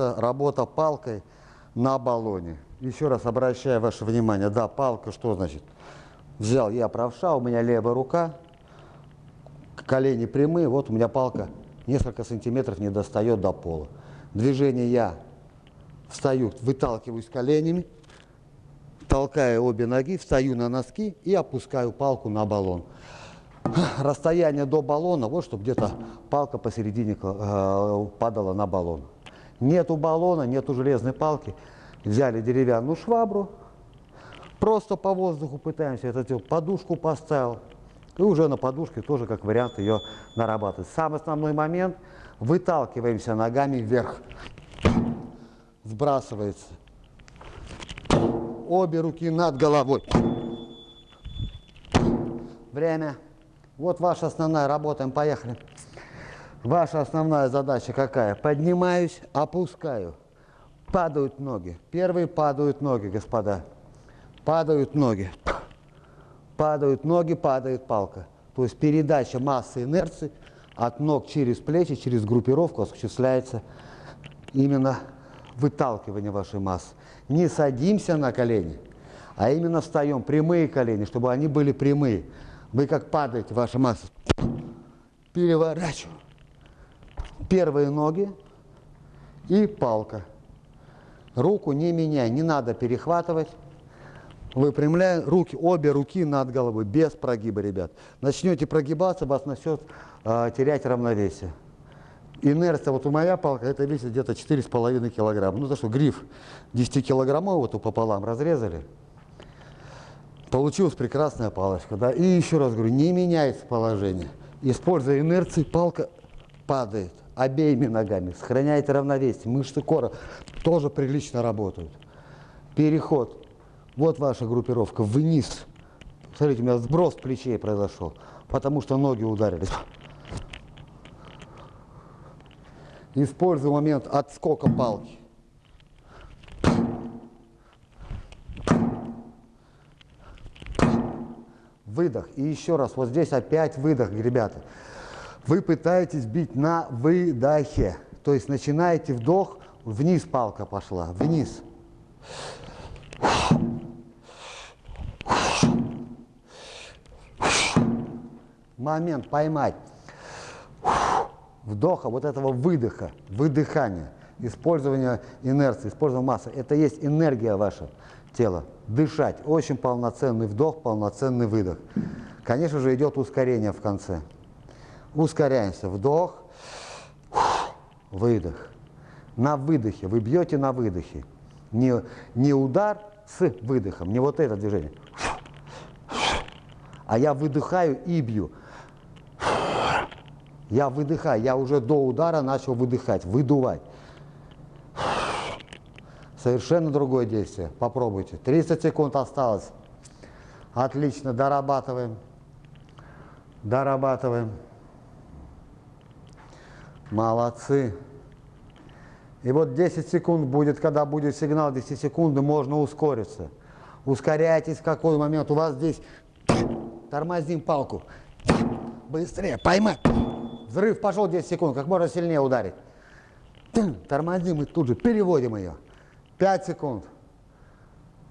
это работа палкой на баллоне. Еще раз обращаю ваше внимание, да, палка, что значит? Взял я правша, у меня левая рука, колени прямые, вот у меня палка несколько сантиметров не достает до пола. Движение я встаю, выталкиваюсь коленями, толкая обе ноги, встаю на носки и опускаю палку на баллон. Расстояние до баллона, вот чтобы где-то палка посередине э, падала на баллон. Нету баллона, нету железной палки. Взяли деревянную швабру, просто по воздуху пытаемся это делать. Подушку поставил. И уже на подушке тоже как вариант ее нарабатывать. Самый основной момент – выталкиваемся ногами вверх. Сбрасывается. Обе руки над головой. Время. Вот ваша основная, работаем, поехали. Ваша основная задача какая? Поднимаюсь, опускаю. Падают ноги. Первые падают ноги, господа. Падают ноги. Падают ноги, падает палка. То есть передача массы инерции от ног через плечи, через группировку осуществляется именно выталкивание вашей массы. Не садимся на колени, а именно встаем прямые колени, чтобы они были прямые. Вы как падаете, ваша масса. Переворачиваю первые ноги и палка. Руку не меняй, не надо перехватывать. Выпрямляем руки, обе руки над головой, без прогиба, ребят. Начнете прогибаться, вас начнет э, терять равновесие. Инерция, вот у моя палка, это весит где-то 4,5 килограмма. Ну, за что, гриф 10 килограммов вот пополам разрезали. Получилась прекрасная палочка, да. И еще раз говорю, не меняется положение. Используя инерцию, палка падает обеими ногами, сохраняете равновесие, мышцы кора тоже прилично работают. Переход. Вот ваша группировка вниз. Смотрите, у меня сброс плечей произошел, потому что ноги ударились. Использую момент отскока палки. Выдох. И еще раз, вот здесь опять выдох, ребята вы пытаетесь бить на выдохе. То есть начинаете вдох, вниз палка пошла, вниз. Момент поймать. Вдоха, вот этого выдоха, выдыхания, использование инерции, использование массы. Это есть энергия ваша тела. Дышать. Очень полноценный вдох, полноценный выдох. Конечно же, идет ускорение в конце. Ускоряемся. Вдох, выдох. На выдохе. Вы бьете на выдохе. Не, не удар с выдохом, не вот это движение. А я выдыхаю и бью. Я выдыхаю, я уже до удара начал выдыхать, выдувать. Совершенно другое действие. Попробуйте. 30 секунд осталось. Отлично, дорабатываем. Дорабатываем. Молодцы. И вот 10 секунд будет, когда будет сигнал 10 секунды, можно ускориться. Ускоряйтесь в какой момент. У вас здесь тормозим палку. Быстрее, поймай. Взрыв пошел 10 секунд, как можно сильнее ударить. Тормозим и тут же переводим ее. 5 секунд.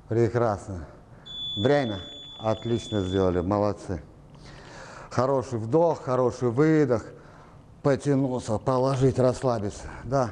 Прекрасно. Время. Отлично сделали, молодцы. Хороший вдох, хороший выдох потянулся, положить, расслабиться. Да.